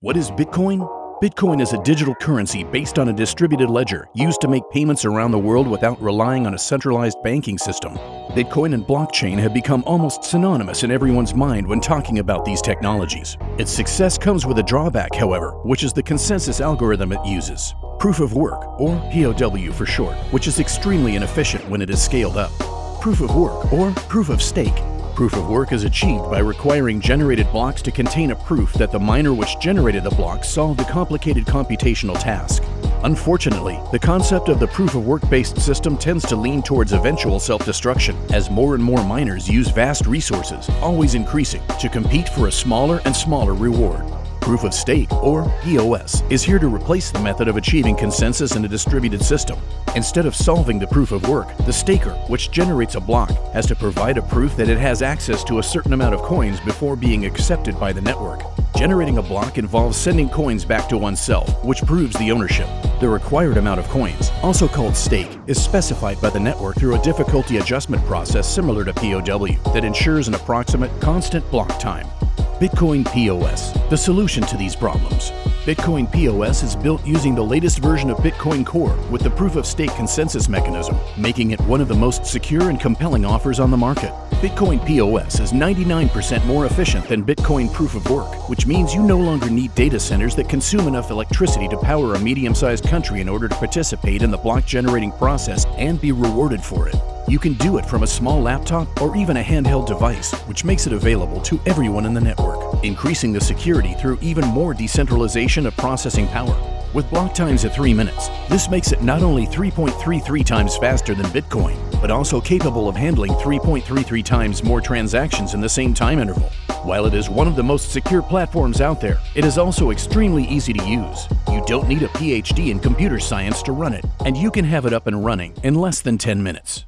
What is Bitcoin? Bitcoin is a digital currency based on a distributed ledger used to make payments around the world without relying on a centralized banking system. Bitcoin and blockchain have become almost synonymous in everyone's mind when talking about these technologies. Its success comes with a drawback, however, which is the consensus algorithm it uses. Proof of work, or POW for short, which is extremely inefficient when it is scaled up. Proof of work, or proof of stake, Proof of work is achieved by requiring generated blocks to contain a proof that the miner which generated the block solved a complicated computational task. Unfortunately, the concept of the proof of work-based system tends to lean towards eventual self-destruction as more and more miners use vast resources, always increasing, to compete for a smaller and smaller reward. Proof of Stake, or POS, is here to replace the method of achieving consensus in a distributed system. Instead of solving the proof of work, the staker, which generates a block, has to provide a proof that it has access to a certain amount of coins before being accepted by the network. Generating a block involves sending coins back to oneself, which proves the ownership. The required amount of coins, also called stake, is specified by the network through a difficulty adjustment process similar to POW that ensures an approximate constant block time. Bitcoin POS, the solution to these problems. Bitcoin POS is built using the latest version of Bitcoin Core with the proof of stake consensus mechanism, making it one of the most secure and compelling offers on the market. Bitcoin POS is 99% more efficient than Bitcoin Proof of Work, which means you no longer need data centers that consume enough electricity to power a medium-sized country in order to participate in the block generating process and be rewarded for it. You can do it from a small laptop or even a handheld device, which makes it available to everyone in the network, increasing the security through even more decentralization of processing power. With block times at 3 minutes, this makes it not only 3.33 times faster than Bitcoin, but also capable of handling 3.33 times more transactions in the same time interval. While it is one of the most secure platforms out there, it is also extremely easy to use. You don't need a PhD in computer science to run it, and you can have it up and running in less than 10 minutes.